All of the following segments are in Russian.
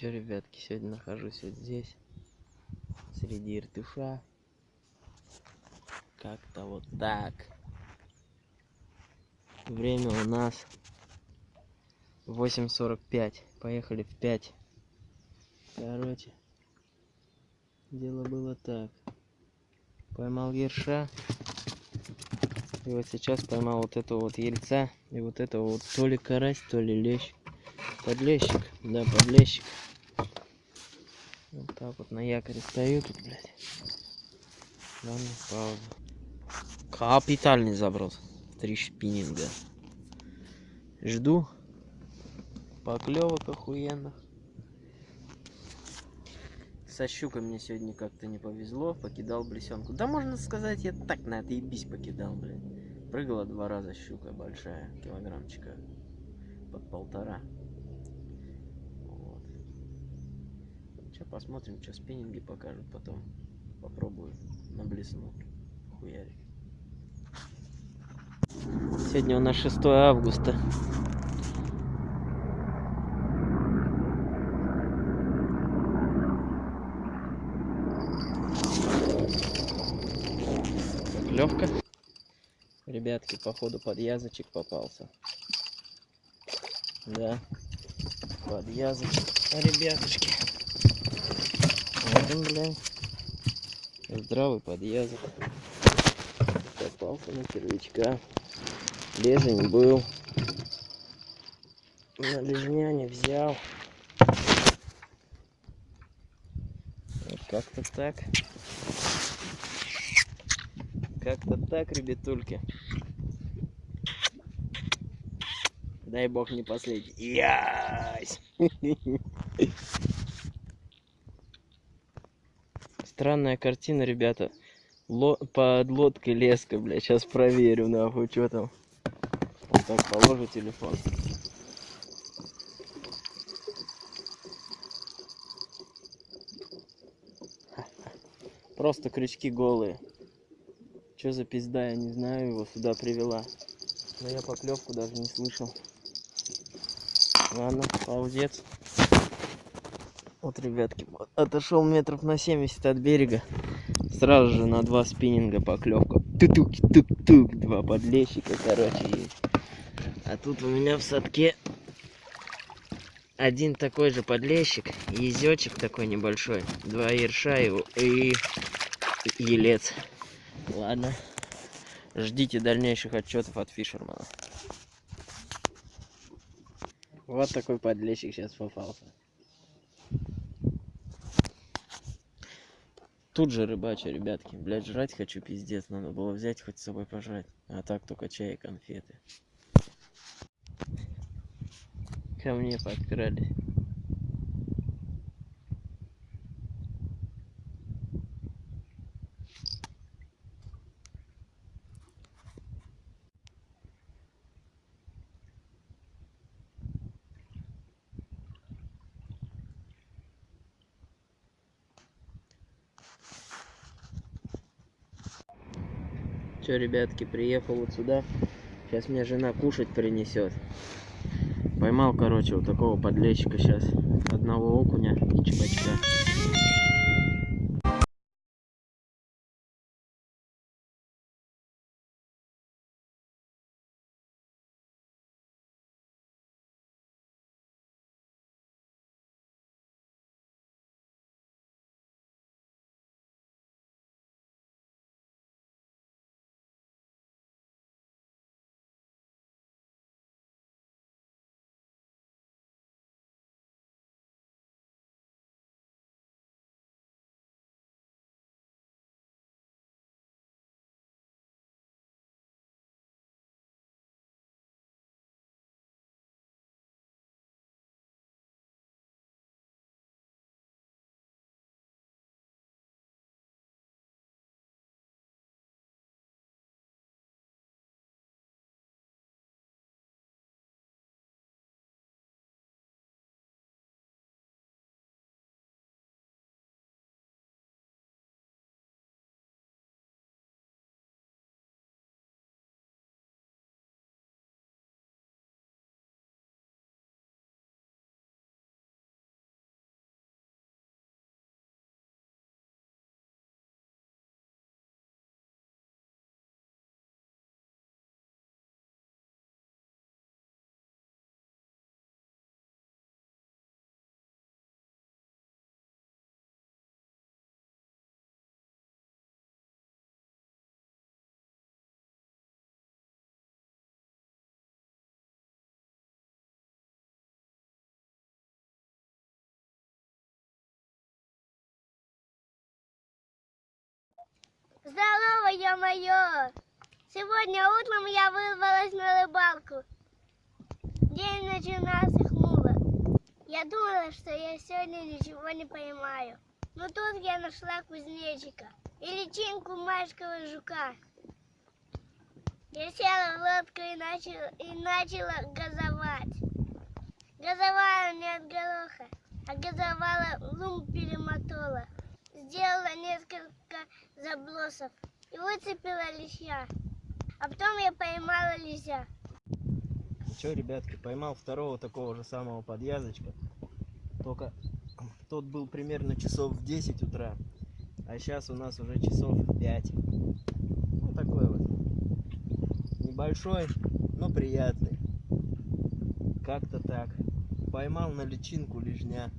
Че, ребятки, сегодня нахожусь вот здесь, среди иртыша. Как-то вот так. Время у нас 8.45. Поехали в 5. Короче, дело было так. Поймал ерша. И вот сейчас поймал вот этого вот ельца. И вот этого вот то ли карась, то ли лещ. Подлещик, да, подлещик. Вот так вот на якоре стою тут, блядь. Ладно, пауза. Капитальный заброс. Три шпиннинга. Жду. Поклевок охуенных. Со щукой мне сегодня как-то не повезло. Покидал блесенку. Да можно сказать, я так на это ебись покидал, блядь. Прыгала два раза щука большая, килограммчика под полтора. Сейчас посмотрим, что спиннинги покажут потом. Попробую на блесну. Хуярик. Сегодня у нас 6 августа. Левка. Ребятки, походу подъязочек попался. Да, подъязочек. Ребятушки. Вот он, блядь. Здравый подъязок. Попался на червячка. Лежень был. На лежня не взял. Вот как-то так. Как-то так, ребятульки. Дай бог не последний. Ясь! Странная картина, ребята. Ло под лодкой леска, бля. Сейчас проверю, нахуй, что там. Вот так положу телефон. Просто крючки голые. Что за пизда, я не знаю, его сюда привела. Но я поклевку даже не слышал. Ладно, паузец. Вот, ребятки, отошел метров на 70 от берега. Сразу же на два спиннинга поклевка. Тук-тук-тук. Два подлещика, короче, есть. А тут у меня в садке один такой же подлещик, езечек такой небольшой, два ерша его и елец. Ладно. Ждите дальнейших отчетов от Фишермана. Вот такой подлещик сейчас попался. Тут же рыбача, ребятки. Блять, жрать хочу, пиздец. Надо было взять хоть с собой пожрать. А так только чай и конфеты. Ко мне подкрались. Че, ребятки, приехал вот сюда. Сейчас мне жена кушать принесет. Поймал, короче, вот такого подлещика сейчас. Одного окуня и чебачка. Здорово, ё-моё! Сегодня утром я вырвалась на рыбалку. День начинался хмуро. Я думала, что я сегодня ничего не поймаю. Но тут я нашла кузнечика и личинку майского жука. Я села в лодку и начала, и начала газовать. Газовала не от гороха, а газовала лум перемотала. Сделала несколько забросов и выцепила лися. А потом я поймала лися. Ну что, ребятки, поймал второго такого же самого подъязочка. Только тот был примерно часов в 10 утра. А сейчас у нас уже часов 5. Ну такой вот. Небольшой, но приятный. Как-то так. Поймал на личинку лежня.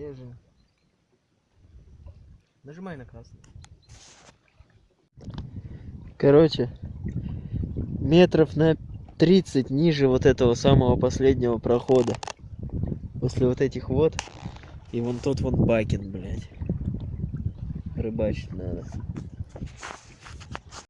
Лежим. Нажимай на красный. Короче, метров на 30 ниже вот этого самого последнего прохода. После вот этих вот. И вон тот вон бакин, блядь. Рыбачить надо.